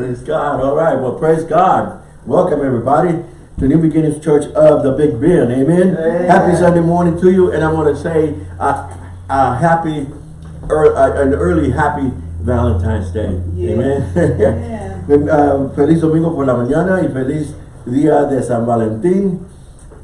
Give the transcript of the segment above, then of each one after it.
Praise God. All right. Well, praise God. Welcome everybody to New Beginnings Church of the Big Bend. Amen. Amen. Happy Sunday morning to you. And I want to say uh, uh, happy, er, uh, an early happy Valentine's Day. Amen. uh, feliz domingo por la mañana y feliz día de San Valentín.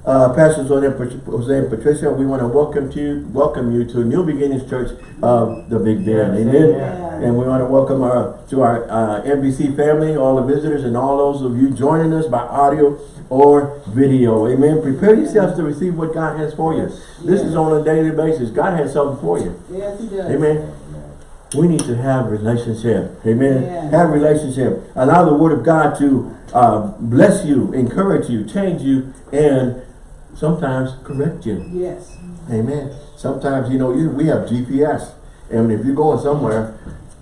Uh, Pastor Jose and Pat- Jose and Patricia, we want to welcome to you, welcome you to New Beginnings Church of the Big Bend. Yes, Amen. amen. And we want to welcome our to our uh, NBC family, all the visitors, and all those of you joining us by audio or video. Amen. Prepare yourselves to receive what God has for you. This is on a daily basis. God has something for you. Yes, he does. Amen. We need to have relationship. Amen. Yeah. Have relationship. Allow the word of God to uh, bless you, encourage you, change you, and sometimes correct you. Yes. Amen. Sometimes, you know, you, we have GPS. And if you're going somewhere,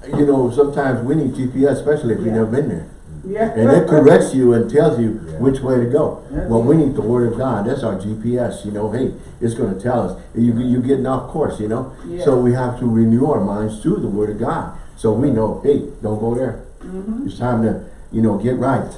you know, sometimes we need GPS, especially if you've never been there. Yeah. And it corrects you and tells you which way to go. That's Well, we need the word of God. That's our GPS. You know, hey, it's going to tell us. You, you're getting off course, you know. Yeah. So we have to renew our minds through the word of God. So we know, hey, don't go there. Mm-hmm. It's time to, you know, get right.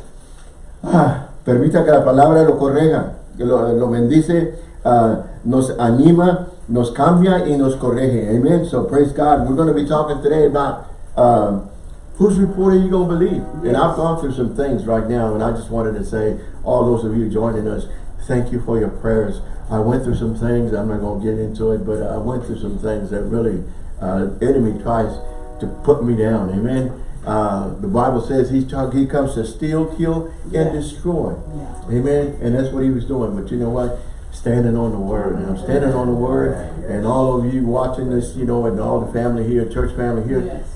Ah, permita que la palabra lo corrija, que lo, lo bendice, ah, nos anima, nos cambia y nos corrige. Amen. So praise God. We're going to be talking today about um, whose report are you going to believe? And I've gone through some things right now, and I just wanted to say, all those of you joining us, thank you for your prayers. I went through some things. I'm not going to get into it, but I went through some things that really, uh, enemy tries to put me down. Amen. Uh, the Bible says he's talk, he comes to steal, kill, Yeah. and destroy. Yeah. Amen. And that's what he was doing. But you know what? Standing on the word. And I'm standing on the word. And all of you watching this, you know, and all the family here, church family here, Yes.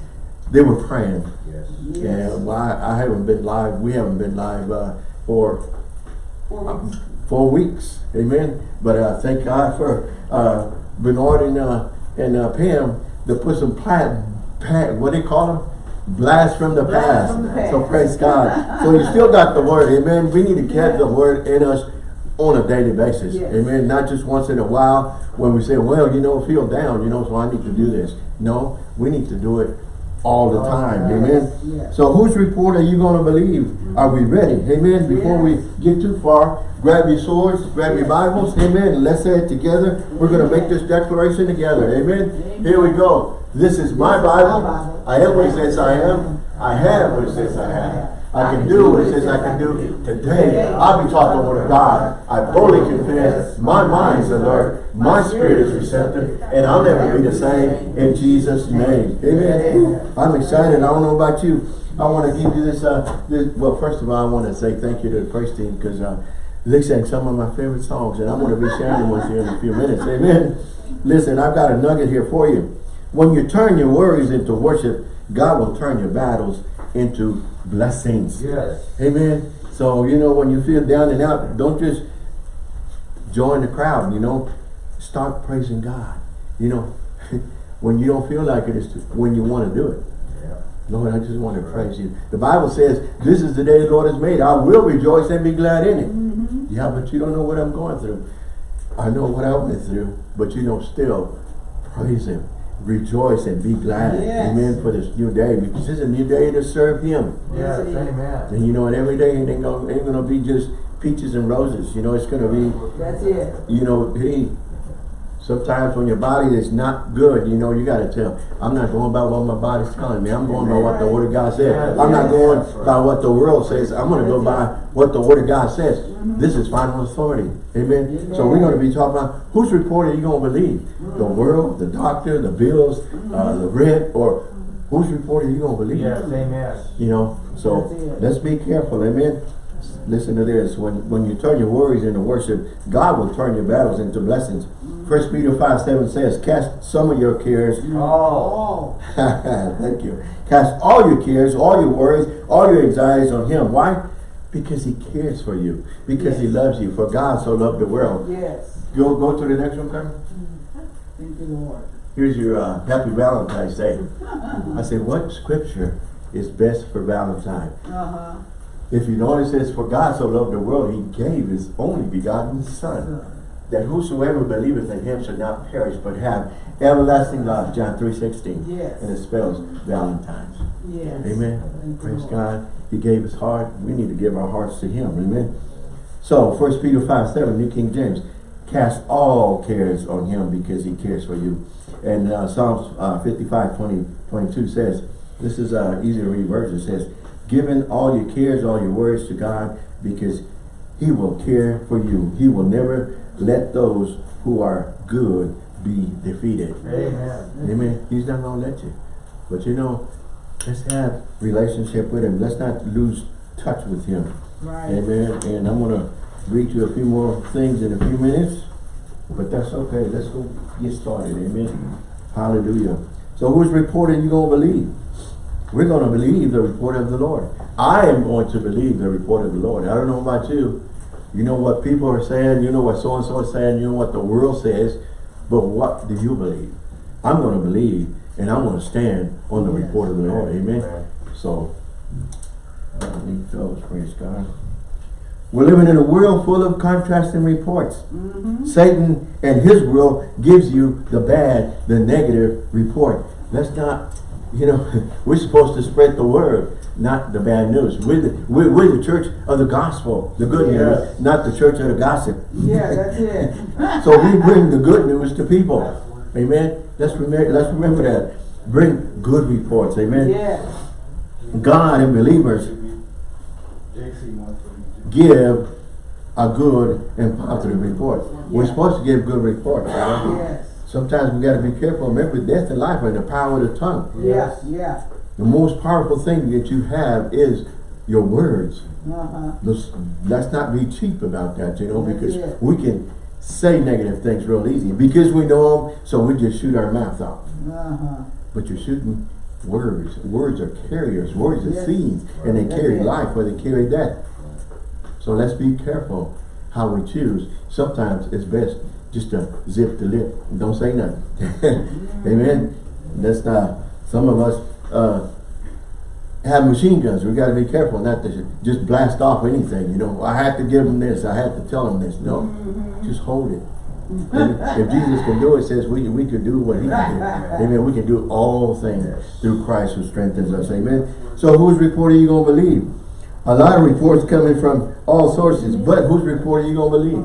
they were praying. Yes. And well, I, I haven't been live. We haven't been live uh, for For weeks. four weeks. Amen. But uh, thank God for uh, Bernard and uh, and uh, Pam to put some plat, what do they call them? Blast from the past. from the past. So praise God. so you still got the word. Amen. We need to catch the word in us on a daily basis. Yes. Amen. Not just once in a while when we say, well, you know, feel down, you know, so I need to do this. No, we need to do it all the time. Amen. So whose report are you going to believe? Are we ready? Amen. Before we get too far, grab your swords, grab your Bibles. Amen. Let's say it together. We're going to make this declaration together. Amen. Here we go. This is my Bible. I am what it says I am. I have what it says I have. I can do what it says I can do. Today, I'll be taught the word of God. I boldly confess. My mind's alert. My spirit is receptive. And I'll never be the same in Jesus' name. Amen. I'm excited. I don't know about you. I want to give you this, uh, this, well, first of all, I want to say thank you to the praise team because, uh, they sang some of my favorite songs and I'm going to be sharing them with you in a few minutes. Amen. Listen, I've got a nugget here for you. When you turn your worries into worship, God will turn your battles into blessings. Yes. Amen. So, you know, when you feel down and out, don't just join the crowd, you know. Start praising God. You know, when you don't feel like it, it's when you want to do it. Yeah. Lord, I just want to praise you. The Bible says, this is the day the Lord has made. I will rejoice and be glad in it. Mm-hmm. Yeah, but you don't know what I'm going through. I know what I went through, but you know, still praise him. Rejoice and be glad. Yes. Amen. For this new day. Because this is a new day to serve him. Yes, Yes, amen. And you know, and every day ain't gonna, ain't gonna be just peaches and roses. You know, it's gonna be That's it. you know, hey, sometimes when your body is not good, you know, you gotta tell, I'm not going by what my body's telling me. I'm going by what the word of God says. I'm not going by what the world says. I'm gonna go by what the word of God says. Mm-hmm. This is final authority. Amen. So we're gonna be talking about whose report are you gonna believe? Mm-hmm. The world, the doctor, the bills, mm-hmm. uh, the rent, or whose report are you gonna believe? Yes, amen. You know, so let's be careful, amen. Listen to this, when, when you turn your worries into worship, God will turn your battles into blessings. First Peter 5, 7 says, cast some of your cares, Oh, Oh. thank you, cast all your cares, all your worries, all your anxieties on Him. Why? Because He cares for you, because He loves you, for God so loved the world. Yes. Go, go to the next one, Carmen. Thank you, Lord. Here's your uh, happy Valentine's Day. I said, what scripture is best for Valentine? Uh-huh. If you notice, it's for God so loved the world, he gave his only begotten Son, that whosoever believeth in him should not perish, but have everlasting life. John 3.16. Yes. And it spells Valentine's. Yes. Amen. Praise. God. He gave his heart. We need to give our hearts to him. Amen. So, 1 Peter 5, 7, New King James. Cast all cares on him because he cares for you. And uh, Psalms uh, 55, 20, 22 says, this is uh, easy to read verse. It says, giving all your cares, all your worries to God because he will care for you. He will never let those who are good be defeated. Amen. Amen. He's not going to let you. But you know, let's have relationship with him. Let's not lose touch with him. Right. Amen. And I'm going to read you a few more things in a few minutes. But that's okay. Let's go get started. Amen. Hallelujah. So whose report are you going to believe? We're going to believe the report of the Lord. I am going to believe the report of the Lord. I don't know about you. You know what people are saying. You know what so-and-so is saying. You know what the world says. But what do you believe? I'm going to believe and I'm going to stand on the Yes. report of the Lord. Amen. Amen. So, fellows, praise God. We're living in a world full of contrasting reports. Mm-hmm. Satan and his world gives you the bad, the negative report. Let's not, you know, we're supposed to spread the word, not the bad news. We're the, we're, we're the church of the gospel, the good Yes. news, not the church of the gossip. Yeah, that's it. So we bring the good news to people. Amen. Let's remember, let's remember that. Bring good reports. Amen. Yes. God and believers give a good and positive report. We're supposed to give good reports. know? Yes. Sometimes we got to be careful. Remember, death and life are in the power of the tongue. Yeah, yeah. The most powerful thing that you have is your words. Uh-huh. Let's, let's not be cheap about that, you know, because we can say negative things real easy. Because we know them, so we just shoot our mouth off. Uh-huh. But you're shooting words. Words are carriers. Words are Yes. seeds. And they carry life or they carry death. So let's be careful how we choose. Sometimes it's best just to zip the lip. and Don't say nothing. Amen. That's not, some of us uh, have machine guns. We got to be careful not to just blast off anything. You know, I have to give them this. I have to tell them this. No, just hold it. If Jesus can do it, says we, we could do what he can do. Amen. We can do all things through Christ who strengthens us. Amen. So whose report are you going to believe? A lot of reports coming from all sources, but whose report are you going to believe?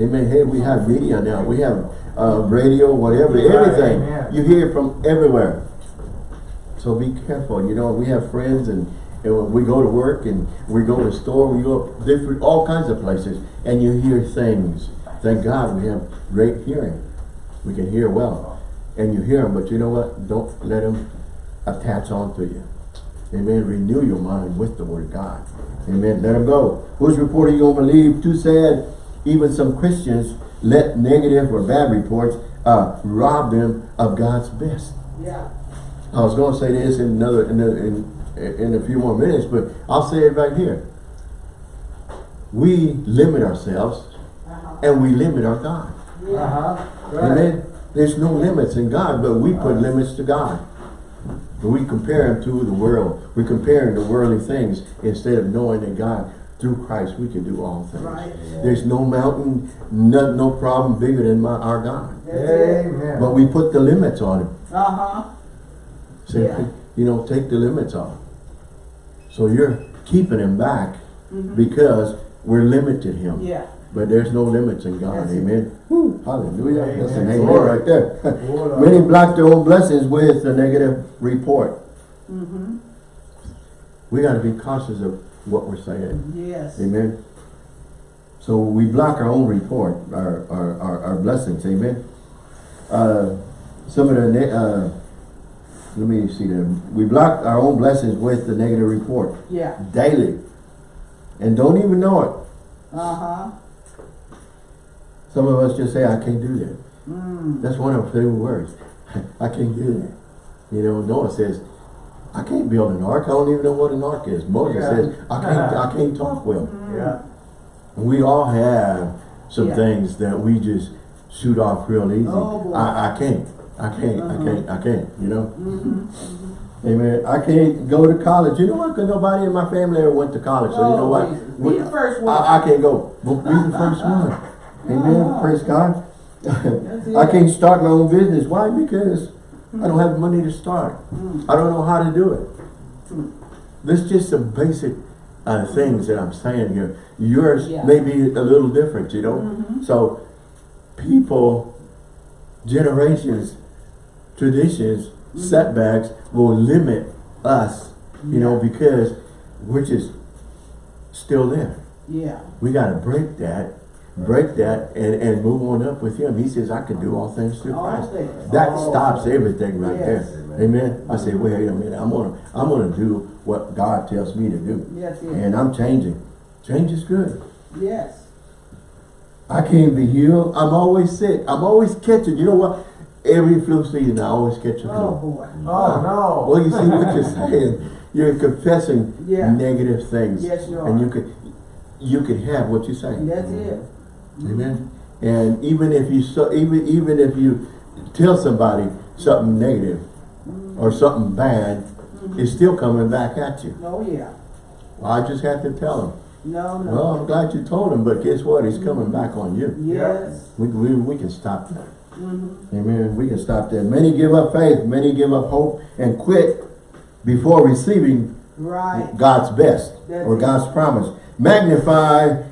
Amen. Hey, we have media now. We have uh, radio, whatever, everything. You hear it from everywhere. So be careful. You know, we have friends and, and we go to work and we go to store, we go different, all kinds of places, and you hear things. Thank God we have great hearing. We can hear well. And you hear them, but you know what? Don't let them attach onto you. Amen. Renew your mind with the word of God. Amen. Let them go. Whose report are you to believe? Too sad. Even some Christians let negative or bad reports uh, rob them of God's best. Yeah. I was going to say this in another in a, in, in a few more minutes, but I'll say it right here. We limit ourselves Uh-huh. and we limit our God. Yeah. Uh-huh. Right. Amen. There's no limits in God, but we put limits to God. We compare him to the world. We compare him to worldly things instead of knowing that God, through Christ, we can do all things. Right. There's no mountain, no, no problem bigger than my, our God. Amen. But we put the limits on him. Uh-huh. Say, Yeah. you know, take the limits off. So you're keeping him back Mhm. because we're limited him. Yeah. But there's no limits in God. That's. Amen. Hallelujah. That's an Amen. amen right there. Many block their own blessings with a negative report. Mm-hmm. We got to be cautious of what we're saying. Yes. Amen. So we block our own report, our, our, our, our blessings. Amen. Uh, some of the, uh, let me see them. We block our own blessings with the negative report Yeah. daily. And don't even know it. Uh-huh. Some of us just say, I can't do that. Mm. That's one of our favorite words. I can't do that. You know, Noah says, I can't build an ark. I don't even know what an ark is. Moses Yeah. says, I can't, I can't talk well. Yeah. We all have some Yeah. things that we just shoot off real easy. Oh, boy. I, I can't. I can't. I Uh-huh. can't. I can't. You know? Mm-hmm. Amen. I can't go to college. You know what? Because nobody in my family ever went to college. So you know Oh, what? We- the first one. I, I can't go. But be the first one. Amen. Praise God. I can't start my own business. Why? Because I don't have money to start. Mm. I don't know how to do it. Mm. this just some basic uh, things that I'm saying here. Yours Yeah. may be a little different, you know? Mhm. So people, generations, traditions, mm-hmm. setbacks will limit us, you know, because we're just still there. Yeah. We gotta break that, break that and, and move on up with him. He says, I can do all things through All Christ. things. That All stops things. everything right Yes. there. Amen. I say, wait a minute, I'm gonna, I'm gonna do what God tells me to do. Yes, yes. And I'm changing. Change is good. Yes. I can't be healed. I'm always sick. I'm always catching. You know what? Every flu season, I always catch a flu. Oh, boy. Mm. Oh, no. Well, you see what you're saying. You're confessing Yeah. negative things. Yes, you are. And you could, you could have what you say. That's it. Mm. Amen. And even if you so, even even if you tell somebody something negative mm. or something bad, mm-hmm. it's still coming back at you. Oh, yeah. Well, I just had to tell him. No, no. Well, I'm glad you told him, but guess what? He's coming mm-hmm. back on you. Yes. We, we, we can stop that. Amen. We can stop there. Many give up faith, many give up hope and quit before receiving Right. God's best That's or it. God's promise. Magnify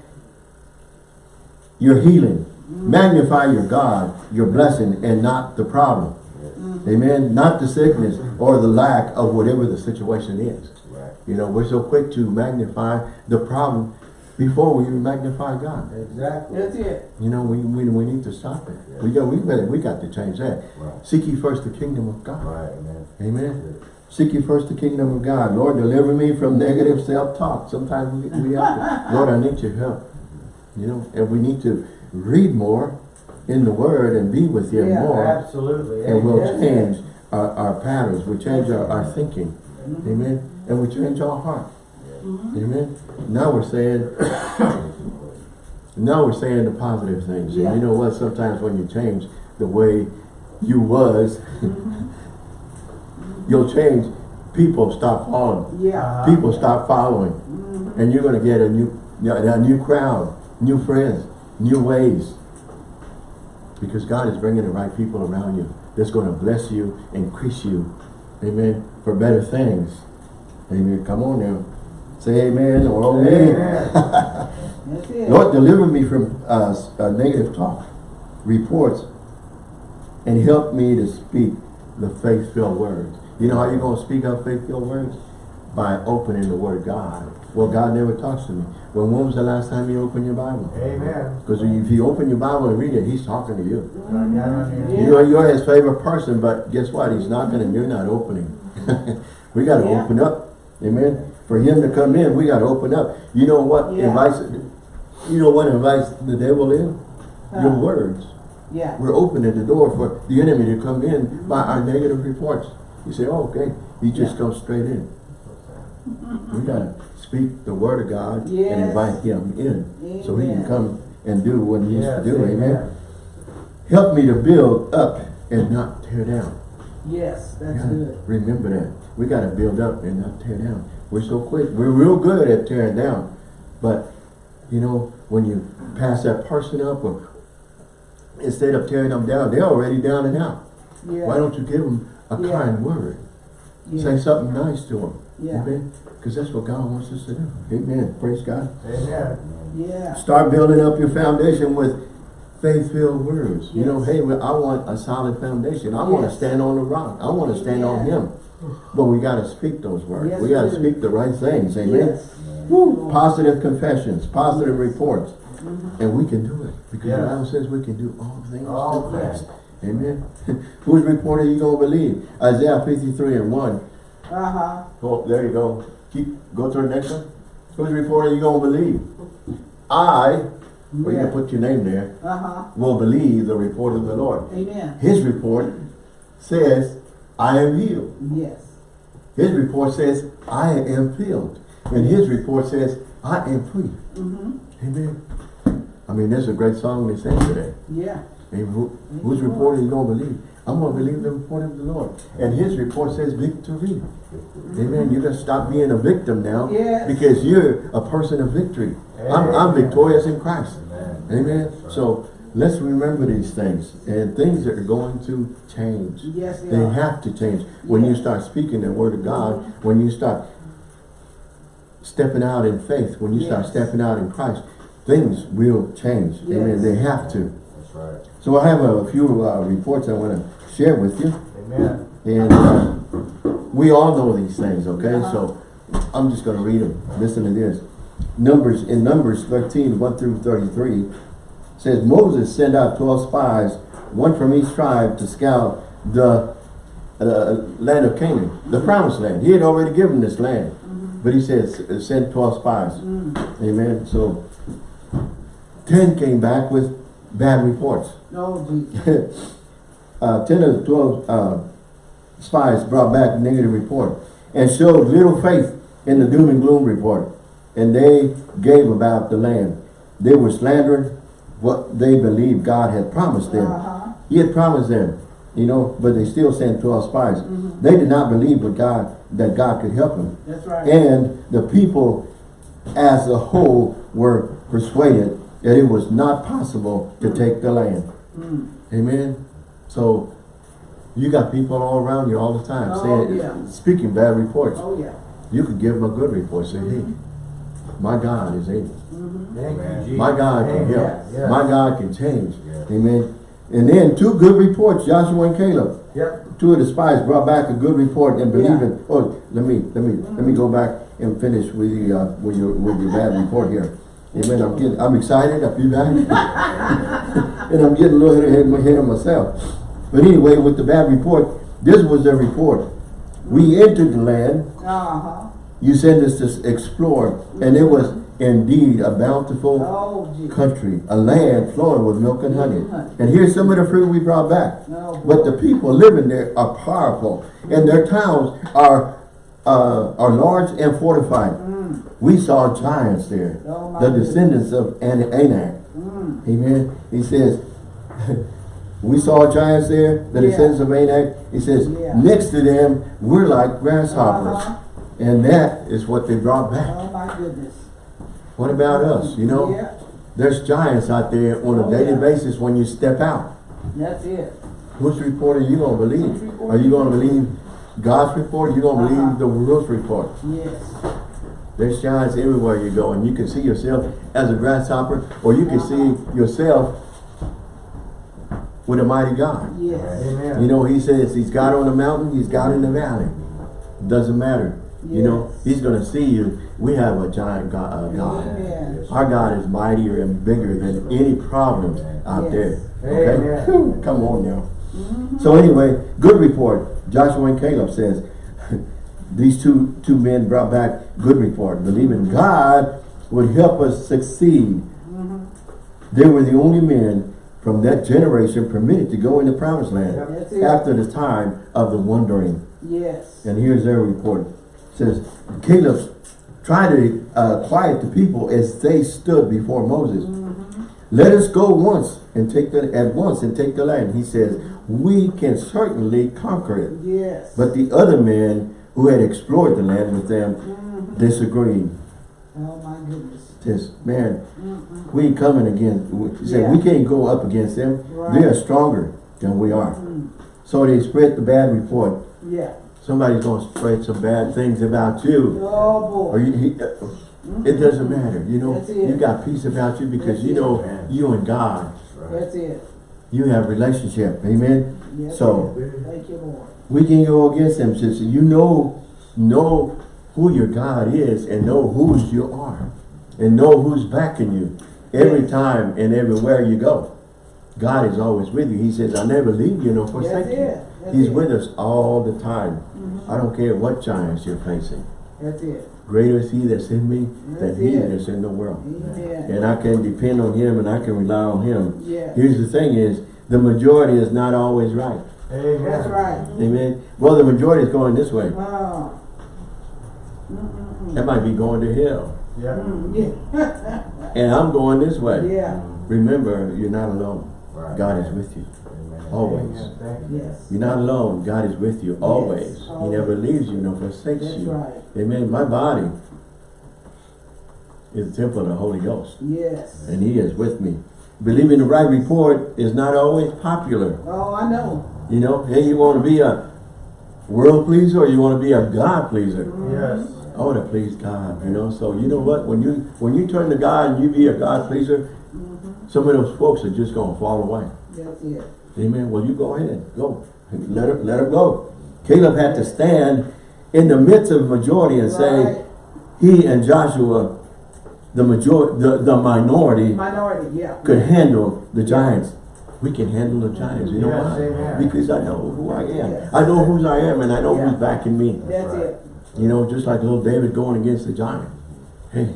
your healing. Mm-hmm. Magnify your God, your blessing, and not the problem. Mm-hmm. Amen. Not the sickness or the lack of whatever the situation is. Right. You know, we're so quick to magnify the problem before we even magnify God. Exactly. That's it. You know, we, we, we need to stop it. We got we better we got to change that. Right. Seek ye first the kingdom of God. Right, man. Amen. Seek ye first the kingdom of God. Lord, deliver me from negative self-talk. Sometimes we, we have to, Lord, I need your help. You know, and we need to read more in the Word and be with Him Yeah, more. Absolutely. And we'll Yes, change our, our patterns. We change our, our thinking. Mm-hmm. Amen. And we change our heart. Amen. Now we're saying, now we're saying the positive things. And you know what? Sometimes when you change the way you was, mm-hmm. you'll change. People stop following. Yeah. People stop following. Mm-hmm. And you're going to get a new, a new crowd, new friends, new ways. Because God is bringing the right people around you. That's going to bless you, increase you. Amen. For better things. Amen. Come on now. Say amen or. Amen. That's it. Lord, deliver me from uh, uh, negative talk, reports, and help me to speak the faith-filled words. You know how you're going to speak out faith-filled words? By opening the Word of God. Well, God never talks to me. Well, when was the last time you opened your Bible? Amen. Because if you open your Bible and read it, He's talking to you. I got on here. Yeah. You are, you're His favorite person, but guess what? He's knocking and you're not opening. we got to Yeah. open up. Amen. For Him to come in, we got to open up. You know what Yeah. invites, you know what invites the devil in? Your words. Yeah. We're opening the door for the enemy to come in by our negative reports. You say, oh, okay. He just Yeah. comes straight in. We got to speak the word of God and invite him in so he can come and do what he needs Yes, to do. Amen. amen. Help me to build up and not tear down. Yes. That's Yeah, good. Remember that. We got to build up and not tear down. We're so quick. We're real good at tearing down. But, you know, when you pass that person up or instead of tearing them down, they're already down and out. Yeah. Why don't you give them a Yeah. kind word? yeah. Say something nice to them. Yeah. Amen. Because that's what God wants us to do. Amen. Praise God. Amen. Yeah. Start building up your foundation with faith-filled words. You know, hey, I want a solid foundation. I want to stand on the rock. I want to stand on Him. But we got to speak those words. Yes, we got to speak the right things. Amen. Yes. Woo. Positive confessions, positive Yes. reports. Mm-hmm. And we can do it. Because Yes. the Bible says we can do all things All through Christ. things. Amen. Whose report are you going to believe? Isaiah 53 and 1. Uh-huh. Oh, there you go. Keep go to the next one. Whose report are you gonna believe? I, well you Yeah. can put your name there, Uh-huh. will believe the report of the Lord. Amen. His report says, I am healed. Yes. His report says, I am filled. And his report says, I am free. Mm-hmm. Amen. I mean, there's a great song they sing today. Yeah. Amen. Who, whose report are you gonna believe? I'm gonna believe the report of the Lord. And his report says victory. Amen. You gotta stop being a victim now. Yes. Because you're a person of victory. I'm, I'm victorious in Christ. Amen. Amen. So let's remember these things and things that are going to change. Yes, they They have to change. When you start speaking the word of God, when you start stepping out in faith, when you start stepping out in Christ, things will change. Amen. They have to. That's right. So I have a few uh, reports I want to share with you. Amen. And uh, we all know these things, okay? Uh-huh. So I'm just going to read them. Listen to this. Numbers, in Numbers 13, 1 through 33, says, Moses sent out 12 spies, one from each tribe, to scout the uh, land of Canaan, the promised land. He had already given this land. But he says, send 12 spies. Amen. So 10 came back with bad reports. Oh, uh, 10 of the 12 uh, spies brought back negative report and showed little faith in the doom and gloom report. And they gave about the land. They were slandering what they believed God had promised them. Uh-huh. He had promised them, you know, but they still sent 12 spies. Mm-hmm. They did not believe what God, that God could help them. That's right. And the people as a whole were persuaded that it was not possible to take the land. Mm. Amen. So you got people all around you all the time Oh, saying, yeah. speaking bad reports. Oh, yeah. You could give them a good report. Say, hey, my God is able. Thank you, Jesus. My God can Amen. help. Yes. My God can change. Yes. Amen. And then two good reports, Joshua and Caleb. Yep. Two of the spies brought back a good report and believe Yeah. in. Oh, let me let me let me go back and finish with the uh, with your with your bad report here. Amen. I'm getting I'm excited. I feel bad, and I'm getting a little ahead, ahead of myself. But anyway, with the bad report, this was their report. We entered the land. Uh-huh. You sent us to explore, and it was indeed a bountiful Oh, country, a land flowing with milk and honey. And here's some of the fruit we brought back. No, But the people living there are powerful, and their towns are uh, are large and fortified. We saw giants there, Mm. Oh, the goodness. descendants of An- Anak. Mm. Amen. He says, we saw giants there, the Yeah. descendants of Anak. He says, Yeah. next to them, we're like grasshoppers. Uh-huh. And that is what they brought back. Oh, my goodness. What about us? You know, Yeah, there's giants out there on a Oh, daily yeah. basis when you step out. that's it. Whose report are you going to believe? Are you you going to believe God's report? Or you going to Uh-huh. believe the world's report? Yes. There's giants everywhere you go, and you can see yourself as a grasshopper, or you can see yourself with a mighty God. Yes. Amen. You know, he says he's God on the mountain, he's God in the valley. Doesn't matter. You know, he's going to see you. We have a giant God. Uh, God. Amen. Our God is mightier and bigger than any problem out Yes. there. Okay? Amen. Come on now. So anyway, good report. Joshua and Caleb says these two two men brought back good report, believing God would help us succeed. They were the only men from that generation permitted to go in the promised land after the time of the wandering. Yes. And here's their report. Says, Caleb tried to uh, quiet the people as they stood before Moses. Let us go once and take the at once and take the land. He says, we can certainly conquer it. Yes. But the other men who had explored the land with them disagreed. oh, my goodness. Says, man, we ain't coming again. He said, Yeah. we can't go up against them. They are stronger than we are. Mm. So they spread the bad report. Yeah. Somebody's going to spread some bad things about you. Oh, Or boy. you, he, uh, it doesn't matter, you know. You got peace about you because That's you know you and God, That's it. you have relationship. Amen. Yes. So Thank you, Lord. we can go against them, sister. You know, know who your God is and know whose you are, and know who's backing you every Yes. time and everywhere you go. God is always with you. He says, "I never leave you nor forsake That's you." That's He's it. with us all the time. I don't care what giants you're facing. That's it. Greater is He that's in me than That's He it. that's in the world. Amen. and I can depend on him and I can rely on him. Yeah. Here's the thing is, the majority is not always right. Amen. That's right. Amen. Well, the majority is going this way. Oh. Mm-mm-mm. That might be going to hell. Yep. Mm, Yeah. And I'm going this way. Yeah. Remember, you're not alone. Right. God is with you. Amen. always. You. Yes. You're not alone. God is with you always. He always. never leaves you nor forsakes That's you. right. Amen. My body is the temple of the Holy Ghost. Yes. And he is with me. Believing the right report is not always popular. Oh, I know. You know, hey, you want to be a world pleaser or you want to be a God pleaser? Yes. I want to please God, you know. So you know what? When you when you turn to God and you be a God pleaser, mm-hmm. some of those folks are just gonna fall away. That's it. Amen. Well, you go ahead, go. Let her let her go. Caleb had to stand in the midst of the majority and say, Right. he and Joshua, the majority, the, the minority, Minority, yeah. could handle the giants. We can handle the giants. You know Yes, why? amen. Because I know who I am. Yes. I know whose I am, and I know Yeah. who's backing me. That's Right. it. You know, just like little David going against the giant. Hey,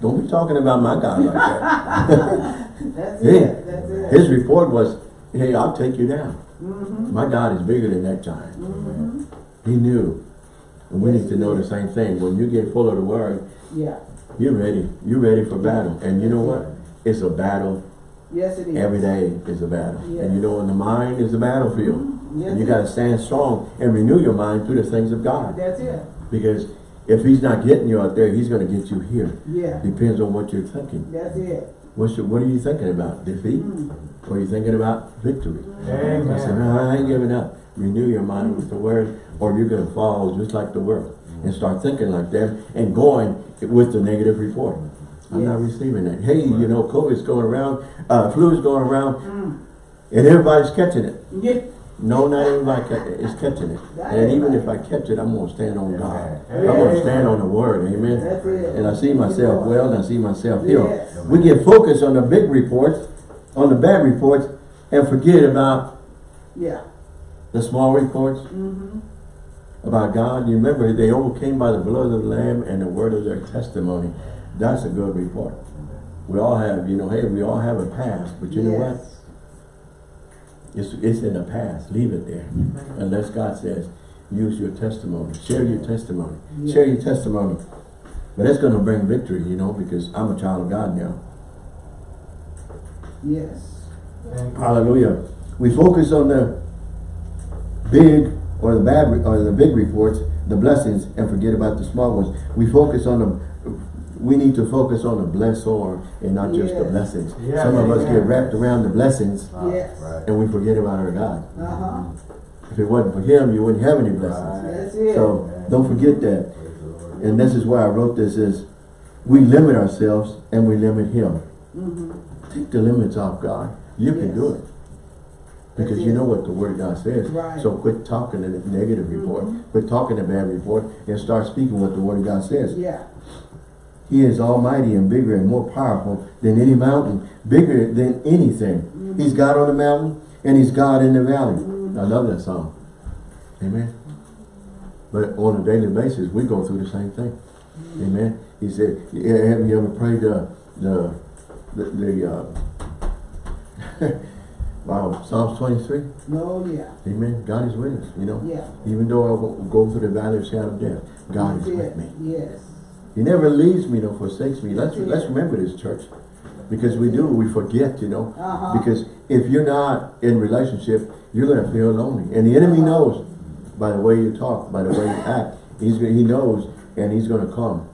don't be talking about my God like that. That's Hey, it. That's it. his report was, hey, I'll take you down. Mm-hmm. My God is bigger than that giant. Mm-hmm. He knew. And we need to know the same thing. When you get full of the word, Yeah. you're ready. You're ready for battle. And you know what? It's a battle. Yes, it is. Every day is a battle. Yes. And you know, in the mind is the battlefield. Yes, And you got to stand strong and renew your mind through the things of God. That's it. Because if he's not getting you out there, he's going to get you here. Yeah. Depends on what you're thinking. That's it. Your, what are you thinking about? Defeat? Or are you thinking about victory? I said, no, I ain't giving up. Renew your mind with the word, or you're going to fall just like the world. And start thinking like them and going with the negative report. I'm not receiving that. Hey, you know, COVID's going around, uh, flu's going around, Mm. and everybody's catching it. Yeah. No, not everybody is catching it. And even if I catch it, I'm going to stand on God. I'm going to stand on the word. Amen. And I see myself well and I see myself healed. We get focused on the big reports, on the bad reports, and forget about Yeah. the small reports Mm-hmm. about God. You remember, they overcame by the blood of the Lamb and the word of their testimony. That's a good report. We all have, you know, hey, we all have a past, but you know what? Yes. It's, it's in the past. Leave it there. Unless God says, use your testimony. Share your testimony. Yeah. Share your testimony. But that's going to bring victory, you know, because I'm a child of God now. Yes. Thank. Hallelujah. We focus on the big or the bad or the big reports, the blessings, and forget about the small ones. We focus on the we need to focus on the blessor and not just the blessings. Yes, Some of us amen. get wrapped around the blessings Yes. Right. and we forget about our God. Uh-huh. If it wasn't for him, you wouldn't have any blessings. Right. So don't forget that. Praise the Lord. And this is why I wrote this is we limit ourselves and we limit him. Mm-hmm. Take the limits off God. You can do it. Because you know what the word of God says. Right. So quit talking the negative report. Mhm. Quit talking the bad report and start speaking what the word of God says. Yeah. He is almighty and bigger and more powerful than any mountain, bigger than anything. Mm-hmm. He's God on the mountain and he's God in the valley. I love that song. Amen. But on a daily basis, we go through the same thing. Mm-hmm. Amen. He said, "Yeah, have you ever prayed the, the, the, the uh, wow, Psalms 23? No, yeah. Amen. God is with us, you know. Yeah. Even though I go- go through the valley of shadow of death, God is with me. Yes. He never leaves me nor forsakes me. Let's let's remember this, church. Because we do, we forget, you know. Uh-huh. Because if you're not in relationship, you're gonna feel lonely. And the enemy knows by the way you talk, by the way you act. He's he knows and he's gonna come.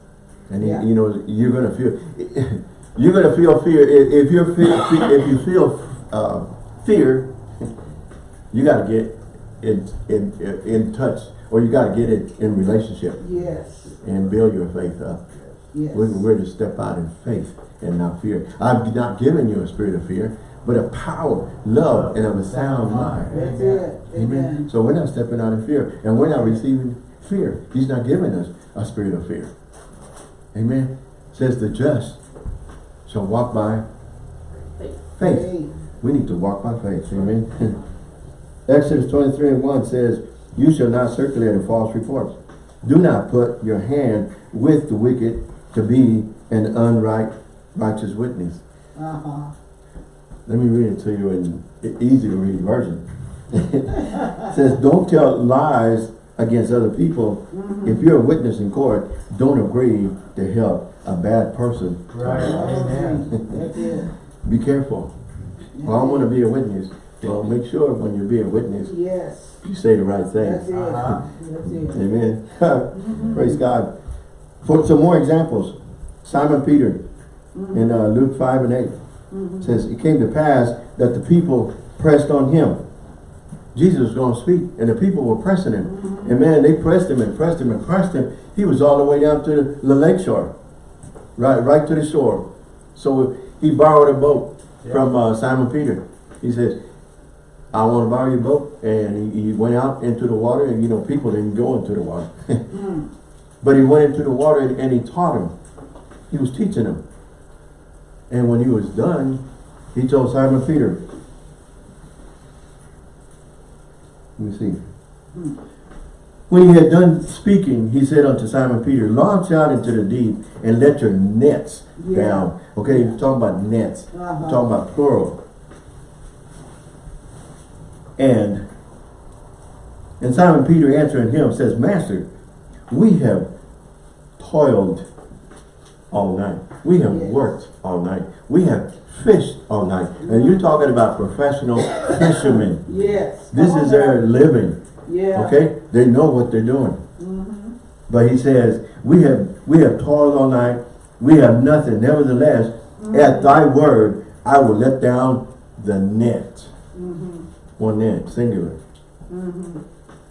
And he, Yeah. you know, you're gonna feel you're gonna feel fear. If, you're fe- fe- if you feel uh, fear, you gotta get in, in in touch or you gotta get it in relationship Yes. and build your faith up. Yes. We're, we're to step out in faith and not fear. I've not given you a spirit of fear, but a power, love, and of a sound mind. That's it. Amen. Amen. So we're not stepping out in fear, and we're not receiving fear. He's not giving us a spirit of fear. Amen. says the just shall walk by faith. Hey. We need to walk by faith. Amen. Exodus 23 and 1 says, You shall not circulate a false report. Do not put your hand with the wicked to be an unright righteous witness. Uh-huh. Let me read it to you in easy to read version. it says, Don't tell lies against other people. If you're a witness in court, don't agree to help a bad person. Right. Amen. That's. Be careful. Well, I'm going to be a witness. Well, make sure when you be a witness, Yes. You say the right That's thing. it. Uh-huh. That's it. Amen. Praise God. For some more examples, Simon Peter in uh, Luke 5 and 8 says, It came to pass that the people pressed on him. Jesus was going to speak, and the people were pressing him. And man, they pressed him and pressed him and pressed him. He was all the way down to the, the lake shore. Right, right to the shore. So he borrowed a boat from uh, Simon Peter. He says, I want to borrow your boat. And he, he went out into the water and you know, people didn't go into the water. but he went into the water and, and he taught him. He was teaching him. And when he was done, he told Simon Peter, let me see. When he had done speaking, he said unto Simon Peter, Launch out into the deep and let your nets Yeah. down. Okay, he's talking about nets. Uh-huh. He's talking about plural. And and Simon Peter answering him says, Master, we have toiled all night. We have worked all night. We have fished all night. And you're talking about professional fishermen. Yes. This is their living. Yeah. Okay? They know what they're doing. Mm-hmm. But he says, we have we have toiled all night. We have nothing. Nevertheless, Mm-hmm. at thy word, I will let down the net. Mm-hmm. One net, singular.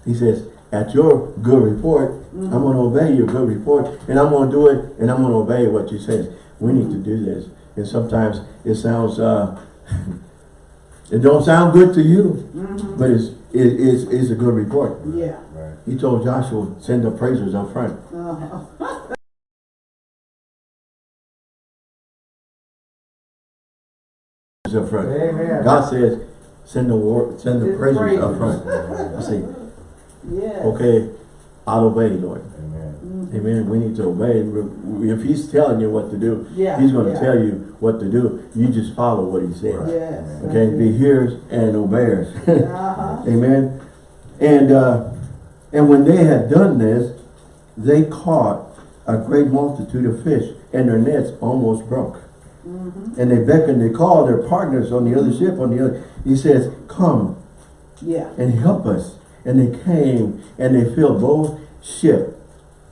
He says, at your good report, Mm-hmm. I'm going to obey your good report. And I'm going to do it. And I'm going to obey what you say. We need to do this. And sometimes it sounds, uh, it don't sound good to you. Mm-hmm. But it's, it, it's, it's a good report. Yeah. Right. He told Joshua, send the praisers up front. Uh-huh. Up front. Amen. God says, send the word, send the Send the praisers up front. I say, Yes. okay, I'll obey, Lord. Amen. Amen. We need to obey. If He's telling you what to do, Yeah, He's going to yeah. tell you what to do. You just follow what He says. Yes. Okay, be hearers and obeyers. Uh-huh. Amen. And uh, and when they had done this, they caught a great multitude of fish, and their nets almost broke. Mm-hmm. And they beckoned, they called their partners on the other ship, on the other. He says, "Come Yeah. and help us." And they came, and they filled both ship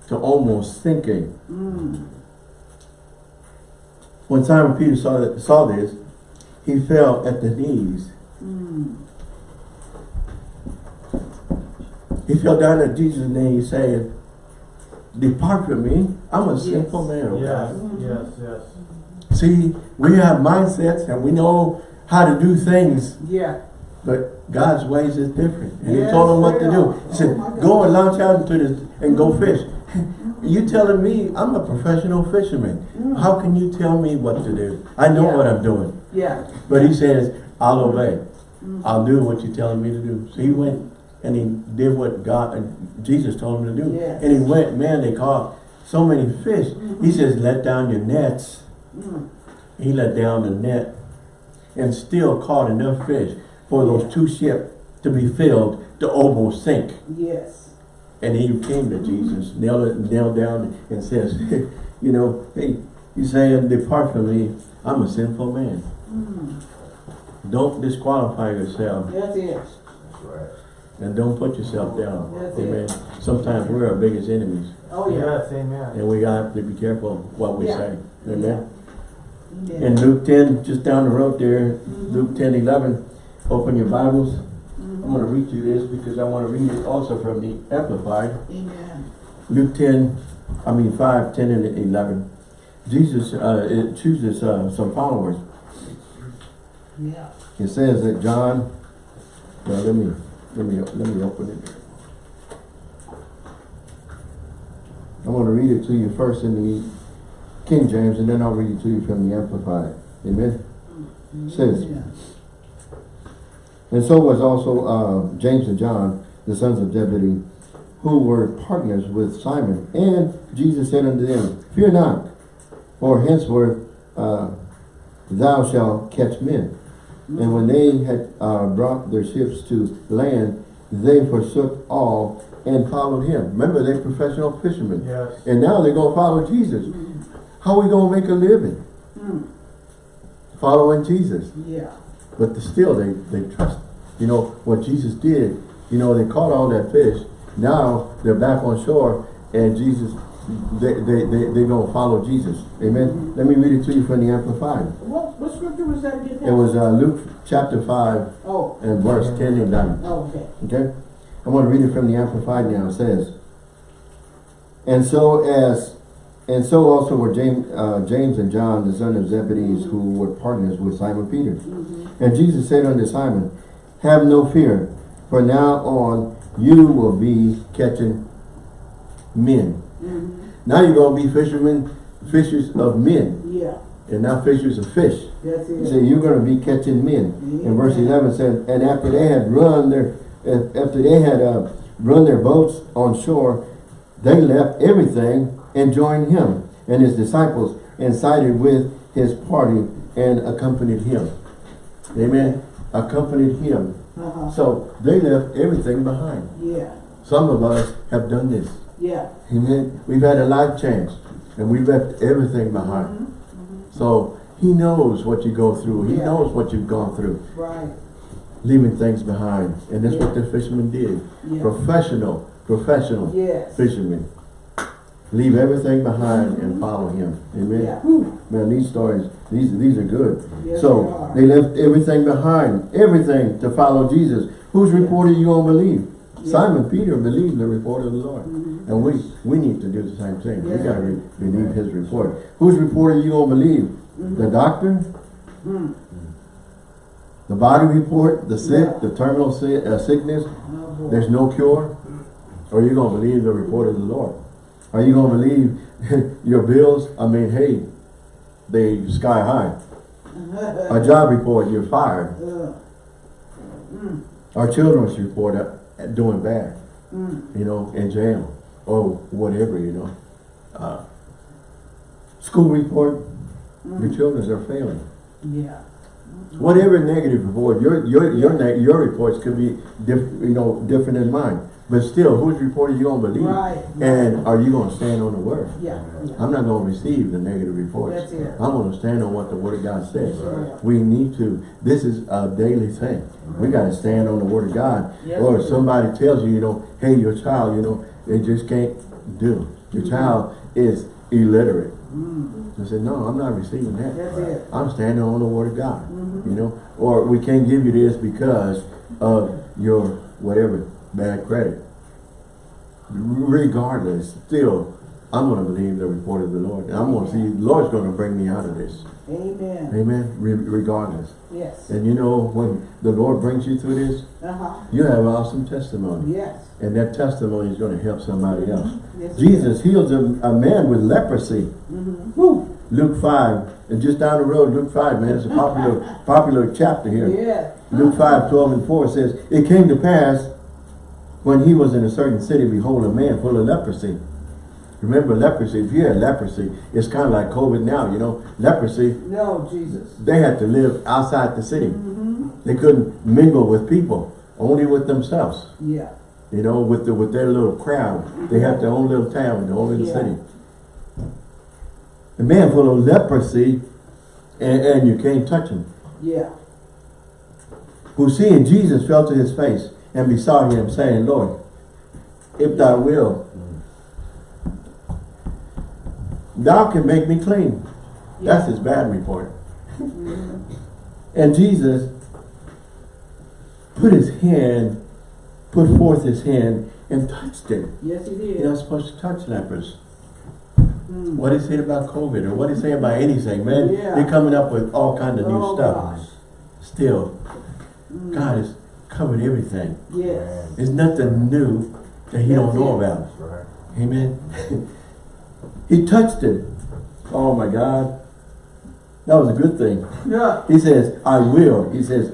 to almost sinking. Mm. When Simon Peter saw that, saw this, he fell at the knees. Mm. He fell down at Jesus' knees, saying, "Depart from me. I'm a Yes. sinful man." Yes, yes, yes. See, we have mindsets and we know how to do things, Yeah. but God's ways is different. And he told them what to do. He said, Oh go and launch out into this and go fish. you telling me I'm a professional fisherman. How can you tell me what to do? I know Mm. Yeah. what I'm doing. Yeah. But he says, I'll obey. Mm. I'll do what you're telling me to do. So he went and he did what God and Jesus told him to do. Yes. And he went, man, they caught so many fish. He says, let down your nets. Mm. He let down the net and still caught enough fish for those two ships to be filled to almost sink. Yes. And he came to Jesus, nailed it, nailed down and says, you know, hey, you saying, depart from me, I'm a sinful man. Mm. Don't disqualify yourself That's it. That's right. and don't put yourself down. That's it. Amen. Sometimes we're our biggest enemies Oh, yeah. Yes, amen. and we got to be careful what we Yeah. say. Amen. Yeah. In Luke 10, just down the road there, Luke 10, 11, open your Bibles. I'm going to read you this because I want to read it also from the Amplified. Amen. Luke 10, I mean 5, 10 and 11. Jesus uh, it chooses uh, some followers. Yeah. It says that John, well, let me, let me, let me open it. I want to read it to you first in the King James and then I'll read it to you from the Amplified. Amen. Says, And so was also uh, James and John, the sons of Zebedee, who were partners with Simon. And Jesus said unto them, Fear not, for henceforth uh, thou shalt catch men. And when they had uh, brought their ships to land, they forsook all and followed him. Remember, they're professional fishermen. Yes. And now they're going to follow Jesus. How are we going to make a living? Mm. Following Jesus. Yeah. But still, they, they trust. You know, what Jesus did, you know, they caught all that fish. Now, they're back on shore, and Jesus, they, they, they, they're going to follow Jesus. Amen? Let me read it to you from the Amplified. What, what scripture was that again? It was uh, Luke chapter 5 Oh, and verse 10 and 11. okay. Okay? I'm going to read it from the Amplified now. It says, And so as, and so also were James, uh, James and John, the son of Zebedee, who were partners with Simon Peter. And Jesus said unto Simon, Have no fear, for now on you will be catching men. Now you're going to be fishermen, fishers of men, Yeah, and not fishers of fish. that's He it. said, you're going to be catching men. And verse 11 said, and after they had run their, after they had uh, run their boats on shore, they left everything and joined him and his disciples and sided with his party and accompanied him. Amen. Accompanied him. Uh-huh, So they left everything behind. yeah, Some of us have done this. yeah. Amen. We've had a life change and we left everything behind. Mhm. So he knows what you go through. He Yeah. knows what you've gone through. Right, Leaving things behind. And that's what the fishermen did. yeah. Professional, professional Yes. fishermen. Leave everything behind and follow him. Amen. Yeah. Man, these stories, these these are good. Yes, so they are. they left everything behind, everything to follow Jesus. Whose report are you gonna believe? Yeah. Simon Peter believed the report of the Lord. And we we need to do the same thing. We gotta re believe his report. Whose report are you gonna believe? Mm-hmm. The doctor? Mm. The body report? The sick? Yeah. The terminal si uh, sickness? Oh. There's no cure? Or are you gonna believe the report of the Lord? Are you gonna believe your bills? I mean, hey, they sky high. A job report, you're fired. Uh, mm, Our children's report uh, doing bad, mm, you know, in jail or whatever, you know. Uh, school report, your children's are failing. yeah. Whatever negative report, your your your your reports could be diff, you know different than mine. But still, whose report are you gonna believe? Right. And are you gonna stand on the word? Yeah, yeah. I'm not gonna receive the negative reports. That's it. I'm gonna stand on what the word of God says. Right. We need to. This is a daily thing. We gotta stand on the word of God. Yes, or if somebody tells you, you know, hey, your child, you know, they just can't do. Your child is illiterate. I said, no, I'm not receiving that. Mm. I'm standing on the word of God. Mm-hmm. You know, or we can't give you this because of your whatever bad credit. Regardless, still, I'm going to believe the report of the Lord. And I'm going to see the Lord's going to bring me out of this. Amen. Amen. Re regardless. Yes. And you know, when the Lord brings you through this, Uh-huh. you have awesome testimony. Yes. And that testimony is going to help somebody else. Yes, Jesus heals a, a man with leprosy. Mm-hmm. Luke 5. And just down the road, Luke 5, man, it's a popular popular chapter here. Yeah. Luke 5, 12 and 4 says, It came to pass when he was in a certain city, behold, a man full of leprosy. Remember leprosy, if you had leprosy, it's kind of like COVID now, you know. Leprosy, No, Jesus. they had to live outside the city. Mm -hmm. They couldn't mingle with people, only with themselves. Yeah. You know, with the, with their little crowd. They had their own little town, their own little Yeah. city. A man full of leprosy, and, and you can't touch him. Yeah. who seeing Jesus fell to his face and besought him, saying, Lord, if thou will, thou can make me clean. That's his bad report. and Jesus put his hand, put forth his hand and touched him. Yes, he You're not supposed to touch lepers. Mm. What is it about COVID or what is it about anything, man? Yeah. They're coming up with all kinds of new Oh, stuff. gosh. Still, Mm. God has covered everything. Yes. There's nothing new that he don't know about. Right. Amen. he touched it. Oh my God. That was a good thing. Yeah. He says, I will. He says,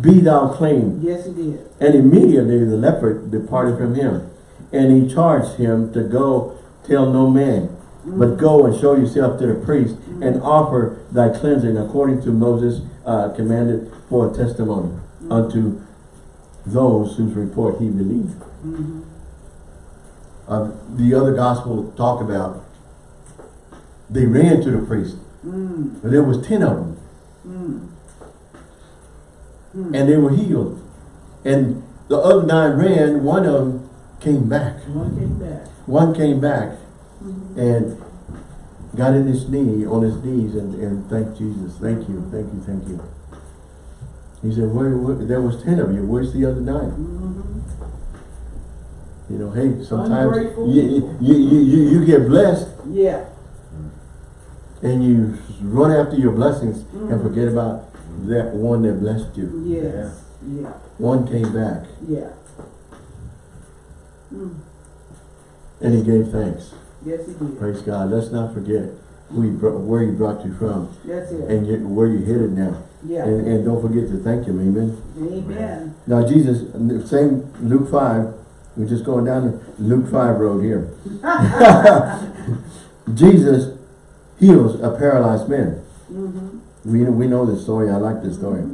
be thou clean. Yes, he did. And immediately the leper departed from him. And he charged him to go tell no man, but mm. go and show yourself to the priest mm. and offer thy cleansing according to Moses uh, commanded for a testimony mm. unto those whose report he believed. Mm-hmm. Uh, the other gospel talk about they ran to the priest. Mm. But there was ten of them. Mm. And they were healed. And the other nine ran, one of them came back. One came back. One came back and got in his knee, on his knees and, and thanked Jesus. Thank you, thank you, thank you. He said, where, where, there was ten of you, where's the other nine? Mm-hmm. You know, hey, sometimes you, you, you, you, you get blessed Yeah. and you run after your blessings and Mhm. forget about that one that blessed you. Yes. Yeah. One came back Yeah. Mm. and he gave thanks. Yes, he did. Praise God. Let's not forget who he brought, where he brought you from That's it. and you, where you're headed now. Yeah. And, and don't forget to thank him. Amen. Amen. Now Jesus, same Luke 5, we're just going down the Luke 5 road here. Jesus heals a paralyzed man. Mm-hmm. We, we know this story. I like this story.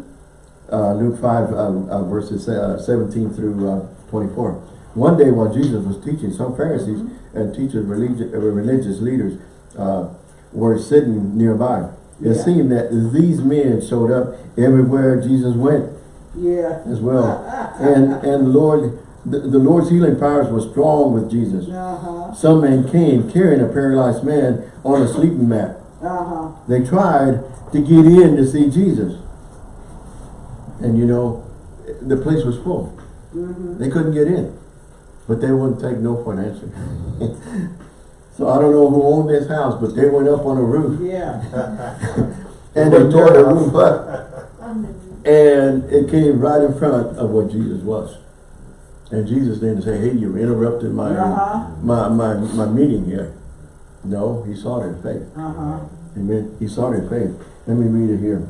Uh, Luke 5 uh, uh, verses uh, 17 through uh, 24. One day while Jesus was teaching, some Pharisees and teachers, religious, uh, religious leaders uh, were sitting nearby. It Yeah. seemed that these men showed up everywhere Jesus went Yeah. as well. and and Lord, the, the Lord's healing powers were strong with Jesus. Uh-huh. Some men came carrying a paralyzed man on a sleeping mat. Uh-huh. They tried to get in to see Jesus. And you know, the place was full. Mm-hmm. They couldn't get in. But they wouldn't take no for an answer. so I don't know who owned this house, but they went up on the roof Yeah. and they tore the roof up. And it came right in front of what Jesus was. And Jesus didn't say, hey, you interrupted my, Uh-huh. my, my, my meeting here. No, he saw their faith. Uh-huh. Amen. He saw their faith. Let me read it here.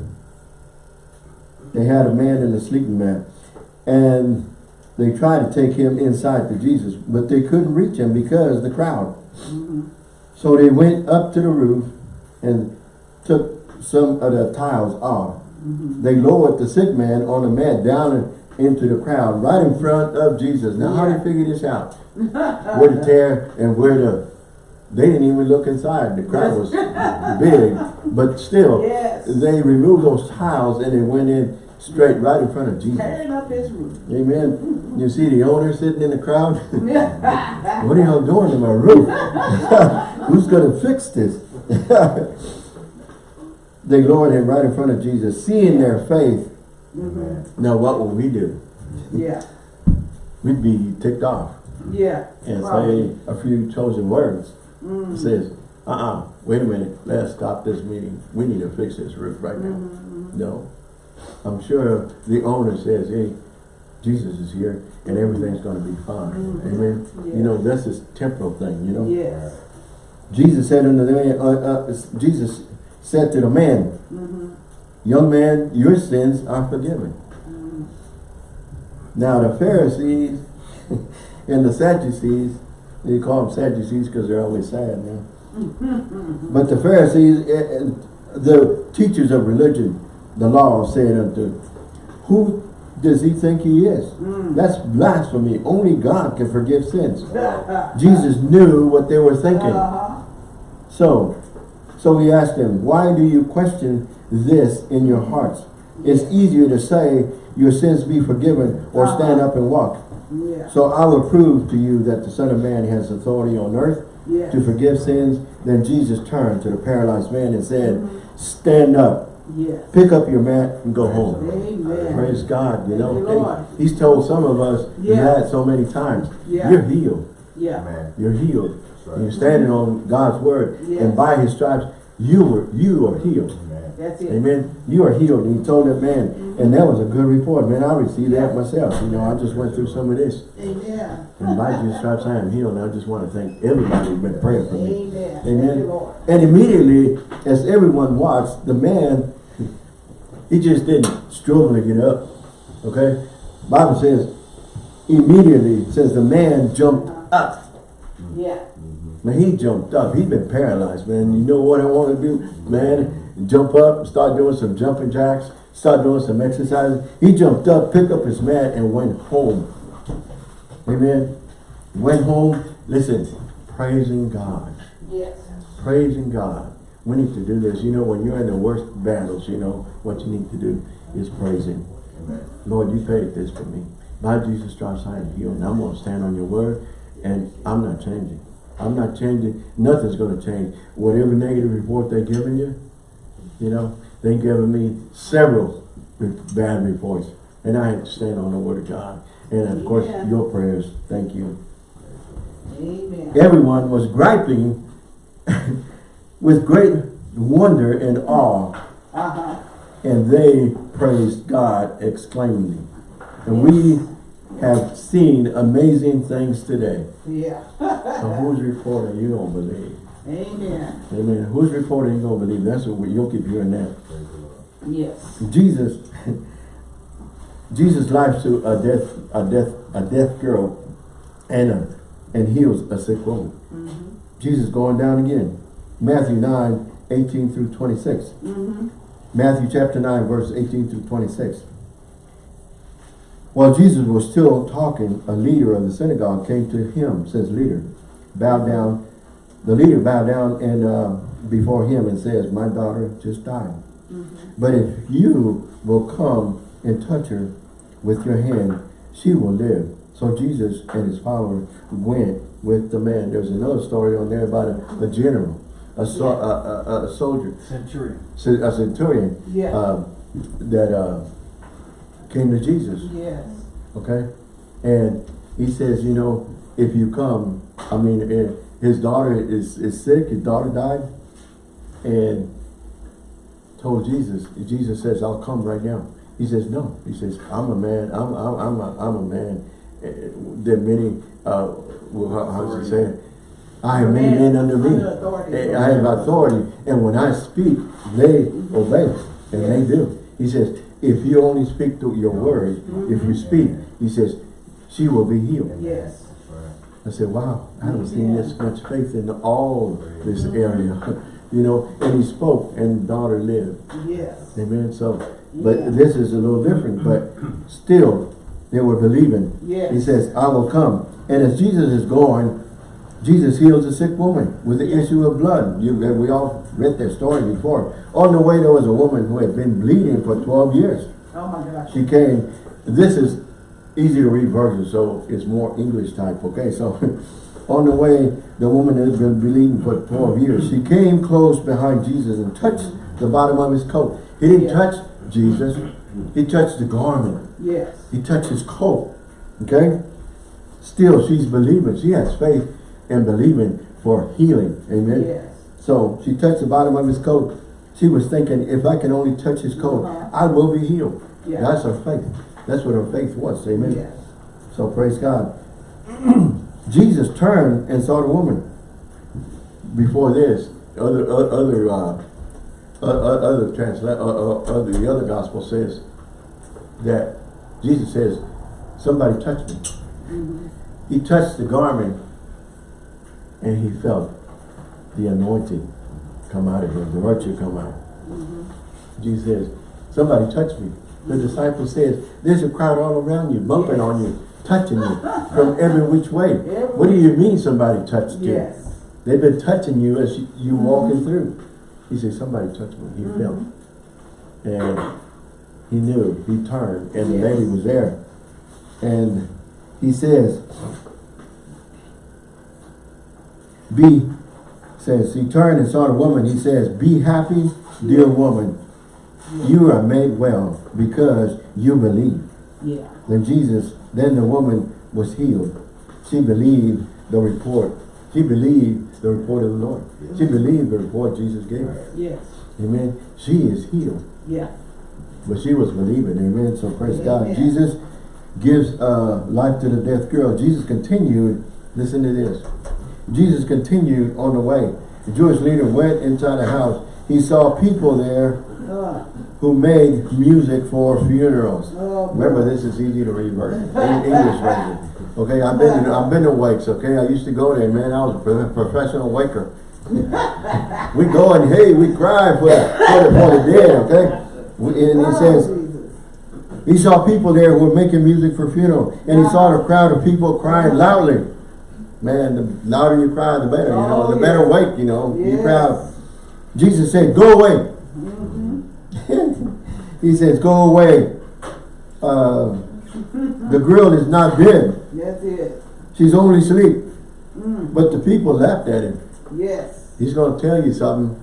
They had a man in a sleeping mat. And they tried to take him inside to Jesus. But they couldn't reach him because the crowd. So they went up to the roof and took some of the tiles off. Mm-hmm. They lowered the sick man on the mat down into the crowd, right in front of Jesus. Now, how do you figure this out? where to tear and where to... They didn't even look inside. The crowd was big, but still, Yes. they removed those tiles and they went in straight right in front of Jesus. Up his roof. Amen. You see the owner sitting in the crowd? what are y'all doing to my roof? Who's going to fix this? they lowered him right in front of Jesus, seeing their faith. Mm-hmm. Now, what will we do? Yeah. We'd be ticked off Yeah. and Probably. say a few chosen words. It says, uh-uh, wait a minute, let's stop this meeting. We need to fix this roof right now. Mm-hmm. No. I'm sure the owner says, hey, Jesus is here and everything's going to be fine. Mhm. Amen. Yeah. You know, that's this temporal thing, you know. Yes. Jesus said unto the man, uh, uh, Jesus said to the man, Mm-hmm. young man, your sins are forgiven. Mm-hmm. Now the Pharisees and the Sadducees, they call them Sadducees because they're always sad now. but the Pharisees, eh, eh, the teachers of religion, the law said unto, who does he think he is? Mm. That's blasphemy. Only God can forgive sins. Jesus knew what they were thinking. Uh-huh. So, so he asked them, why do you question this in your hearts? It's easier to say your sins be forgiven or stand up and walk. Yeah. So I will prove to you that the Son of Man has authority on earth Yeah. to forgive sins. Then Jesus turned to the paralyzed man and said, Mm-hmm. stand up, Yes. pick up your mat and go home. Amen. Praise God, you Thank know. Lord. Hey, he's told some of us Yeah. that so many times. Yeah. You're healed. Yeah. Amen. You're healed. Right. You're standing on God's word. Yes. And by his stripes, you were you are healed. Amen. That's it. Amen. You are healed. And he told that man, mm-hmm. and that was a good report. Man, I received that myself. You know, I just went through some of this. Amen. And by Jesus stripes I am healed. And I just want to thank everybody who's been praying for me. Amen. Thank Amen. And immediately, as everyone watched, the man, he just didn't struggle to get up. Okay? Bible says, immediately, it says the man jumped up. Yeah. Man, he jumped up. He'd been paralyzed, man. You know what I want to do? Man, jump up, start doing some jumping jacks, start doing some exercises. He jumped up, picked up his mat, and went home. Amen. Went home, listen, praising God. Yes. Praising God. We need to do this. You know, when you're in the worst battles, you know, what you need to do is praise Him. Amen. Lord, you paid this for me. By Jesus' stripes I am healed. And I'm going to stand on your word, and I'm not changing. I'm not changing. Nothing's going to change. Whatever negative report they're giving you, you know, they giving me several bad reports. And I had to stand on the word of God. And of course, Amen. your prayers. Thank you. Amen. everyone was griping with great wonder and awe, Uh-huh. and they praised God exclaimingly. And we have seen amazing things today. Yeah. So whose report are you gonna believe? Amen. Amen. Whose report are you gonna believe? That's what you'll keep hearing that. Praise the Lord. Yes. Jesus, Jesus life to a deaf, a deaf, a deaf girl, and a, and heals a sick woman. Mm-hmm. Jesus going down again. Matthew 9, 18 through 26. Mm-hmm. Matthew chapter 9, verse 18 through 26. While Jesus was still talking, a leader of the synagogue came to him, says leader, bowed down. The leader bowed down and uh, before him and says, my daughter just died. But if you will come and touch her with your hand, she will live. So Jesus and his followers went with the man. There's another story on there about a, a general, a, so, a, a, a soldier, Centurion. a centurion Yeah. uh, that uh, came to Jesus, yes. okay? And he says, you know, if you come, I mean, his daughter is, is sick, his daughter died, and told Jesus, Jesus says, I'll come right now. He says, no. He says, I'm a man, I'm, I'm, I'm, a, I'm a man. Eh, There are many, uh, well, how, how's he say it? I have many men under me. Under authority. I have authority, and when I speak, they obey, and they do. He says, if you only speak to your word, if you mm-hmm. speak, he says, she will be healed. Yes. I said, wow, I haven't mm-hmm. seen this much faith in all this mm-hmm. area. You know, and he spoke and daughter lived. Yes. Amen. So, but this is a little different, but still they were believing. Yes. He says, I will come. And as Jesus is going, Jesus heals a sick woman with the issue of blood. You, we all read that story before. On the way, there was a woman who had been bleeding for 12 years. Oh my gosh. She came, this is easy to read version, so it's more English type, okay? So, on the way, the woman had been bleeding for 12 years. She came close behind Jesus and touched the bottom of his coat. He didn't Yeah. touch Jesus, he touched the garment. Yes. He touched his coat, okay? Still, she's believing. She has faith and believing for healing, amen? Yes. So, she touched the bottom of his coat. She was thinking, if I can only touch his coat, Uh-huh. I will be healed. Yeah. That's her faith. That's what her faith was. Amen. Yes. So praise God. Jesus turned and saw the woman. Before this, other other uh, other transla uh, uh, other the other gospel says that Jesus says, "Somebody touched me." He touched the garment, and he felt the anointing come out of him, the virtue come out. Mm-hmm. Jesus says, "Somebody touched me." The disciple says, "There's a crowd all around you, bumping on you, touching you from every which way." What do you mean somebody touched you? Yes. They've been touching you as you, you walking through. He said, somebody touched me. He mm-hmm. felt. And he knew. He turned and the lady was there. And he says, be, says, he turned and saw the woman. He says, be happy, dear woman. You are made well because you believe. Yeah. Then Jesus, then the woman was healed. She believed the report. She believed the report of the Lord. She believed the report Jesus gave her. Yes. Amen. She is healed. Yeah. But she was believing. Amen. So praise God. Amen. Jesus gives uh, life to the deaf girl. Jesus continued. Listen to this. Jesus continued on the way. The Jewish leader went inside the house. He saw people there who made music for funerals. Remember, this is easy to read version, English version. Okay, I've been in, I've been to wakes. Okay, I used to go there, man. I was a professional waker. we go and hey, we cry for the, for the, for the dead. Okay, and he says he saw people there who were making music for funeral, and he saw the crowd of people crying loudly. Man, the louder you cry, the better. You know, Oh, the better wake. You know, you cry. Jesus said, "Go away." he says, "Go away." Uh, the girl is not dead; That's it. she's only asleep. But the people laughed at him. Yes. He's going to tell you something,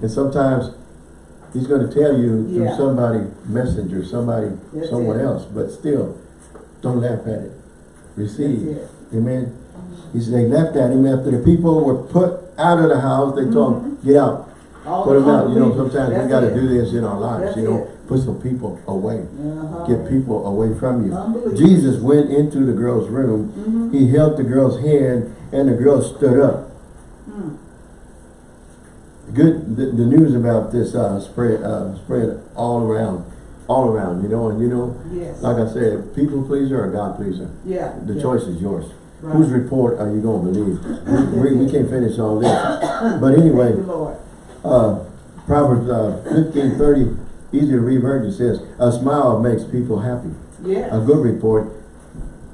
and sometimes he's going to tell you through somebody, messenger, somebody, That's someone it. else. But still, don't laugh at it. Receive. Amen. He said they left at him after the people were put out of the house. They told him, get out, All put them out. You know, sometimes we got to do this in our lives. That's you know, it. put some people away. Uh-huh. Get people away from you. Jesus went into the girl's room. Mhm. He held the girl's hand and the girl stood up. Mm. Good, the, the news about this uh, spread uh, spread all around, all around, you know, and you know, Yes. like I said, people pleaser or God pleaser. Yeah. The yeah. choice is yours. Right. Whose report are you going to believe? we, we, we can't finish all this. But anyway, you, uh, Proverbs uh, fifteen thirty, easy to read version says, a smile makes people happy. Yes. A good report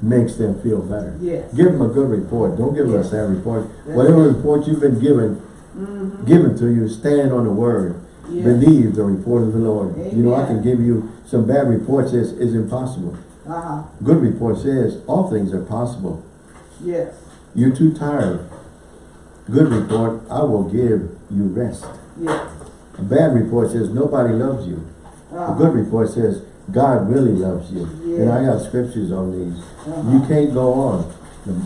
makes them feel better. Yes. Give them a good report. Don't give them a sad report. That's Whatever it. report you've been given, Mhm. given to you, stand on the word. Yes. Believe the report of the Lord. You know, I can give you some bad reports is, is impossible. Uh-huh. Good report says all things are possible. Yes. You're too tired. Good report, I will give you rest. Yes. A bad report says nobody loves you. A Uh-huh. good report says God really loves you. And I got scriptures on these. You Uh-huh. can't go on.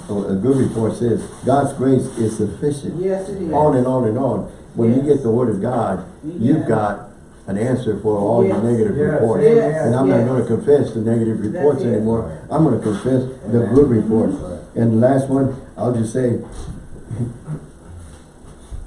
A a good report says God's grace is sufficient. Yes, it is. On and on and on. When you get the word of God, you've got an answer for all your negative Yes. reports. Yes. And I'm not going to confess the negative reports anymore. I'm going to confess the good reports. And the last one, I'll just say,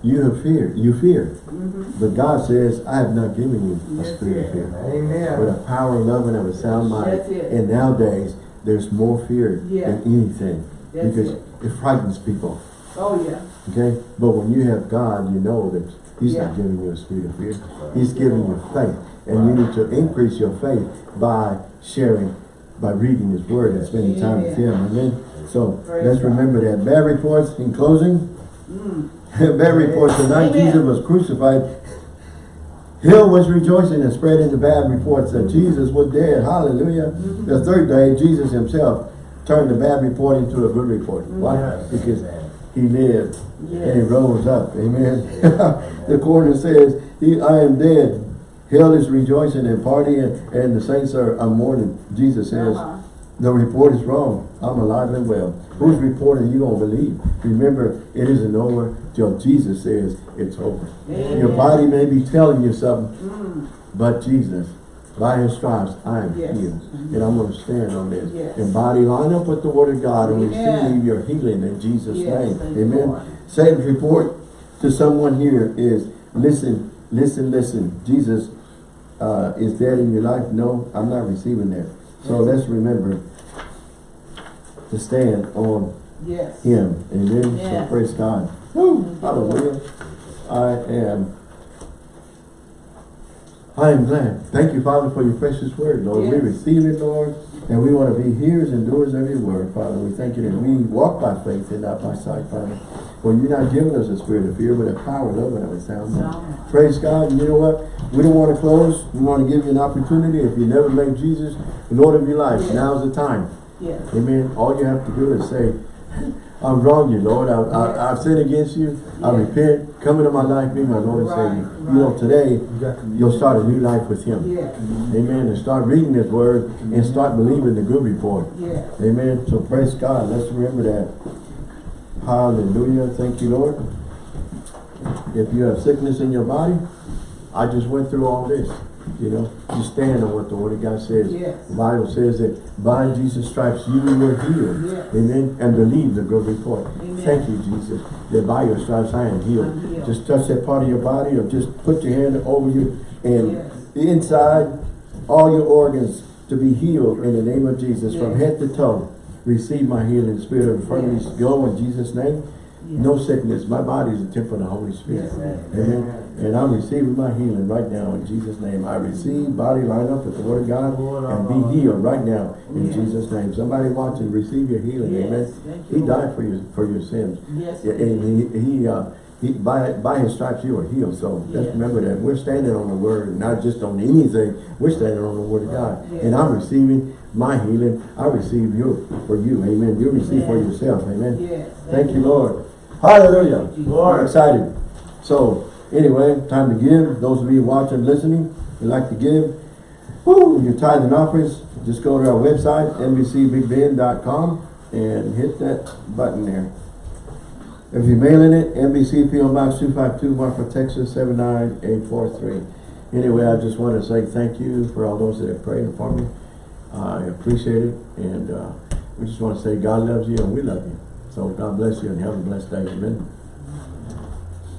you have fear. You fear. Mhm. But God says, I have not given you a Yes, spirit of fear. Amen. a power, of love, and of a sound mind. And nowadays, there's more fear Yeah. than anything. That's because it. it frightens people. Oh, yeah. Okay? But when you have God, you know that He's not giving you a spirit of fear. He's giving you faith. And you need to increase your faith by sharing, by reading His Word and spending time with Him. Amen? So Praise let's God. remember that. Bad reports in closing. Mm. Bad reports. The night Amen. Jesus was crucified, Hill was rejoicing and spreading the bad reports that Jesus was dead. Hallelujah. Mm-hmm. The third day, Jesus himself turned the bad report into a good report. Why? Yes. Because he lived and he rose up. Amen. the coroner says, he, I am dead. Hell is rejoicing and partying and the saints are, are mourning. Jesus says, Uh-huh. the report is wrong. I'm alive and well. Whose report are you going to believe? Remember, it isn't over till Jesus says it's over. Amen. Your body may be telling you something, Mm. but Jesus, by his stripes, I am Yes. healed. And I'm going to stand on this. Yes. And body, line up with the word of God and receive your healing in Jesus' Yes, name. Amen. Lord. Satan's report to someone here is, listen, listen, listen. Jesus uh, is dead in your life. No, I'm not receiving that. So let's remember to stand on Yes. him. Amen. So praise God. Woo, hallelujah. I am I am glad. Thank you, Father, for your precious word, Lord. We receive it, Lord, and we want to be hearers and doers of your word, Father. We thank you that we walk by faith and not by sight, Father. For you're not giving us a spirit of fear, but a power, love, and of a sound mind. Praise God. And you know what? We don't want to close. We want to give you an opportunity. If you never made Jesus the Lord of your life, Yes. now's the time. Yes. Amen. All you have to do is say, I've wronged you, Lord. I, I, I've sinned against you. I repent. Come into my life. Be my Lord and Right, Savior. You know, today, you'll start a new life with Him. Amen. And start reading His Word and mm-hmm. start believing the good report. Amen. So praise God. Let's remember that. Hallelujah. Thank you, Lord. If you have sickness in your body, I just went through all this. You know, you stand on what the Word of God says. Yes. The Bible says that by Jesus' stripes you were healed. Yes. Amen. And believe the good report. Amen. Thank you, Jesus, that by your stripes I am healed. I'm healed. Just touch that part of your body or just put your hand over you and Yes. inside all your organs to be healed in the name of Jesus from head to toe. Receive my healing spirit of infirmity. Yes. Go in Jesus' name. Yes. No sickness. My body is a temple of the Holy Spirit. Yes. Amen. And I'm receiving my healing right now in Jesus' name. I receive body line up with the word of God and be healed right now in Yes. Jesus' name. Somebody watching, receive your healing. Yes. Amen. You, He died for your for your sins. Yes. Yeah, and he, he, uh, he, by, by his stripes you are healed. So Yes. just remember that we're standing on the word, not just on anything. We're standing on the word of God. Yes. And I'm receiving my healing. I receive you for you. Amen. You receive for yourself. Amen. Yes. Thank you, Lord. Hallelujah. Thank you, I'm excited. So, anyway, time to give. Those of you watching, listening, you like to give. Woo, your tithe and offerings, just go to our website, nbcbigbend.com. and hit that button there. If you're mailing it, NBC PO Box two five two, Marfa, Texas, seven nine eight four three. Anyway, I just want to say thank you for all those that have prayed for me. I appreciate it, and, uh, we just want to say God loves you and we love you. So God bless you and have a blessed day, amen.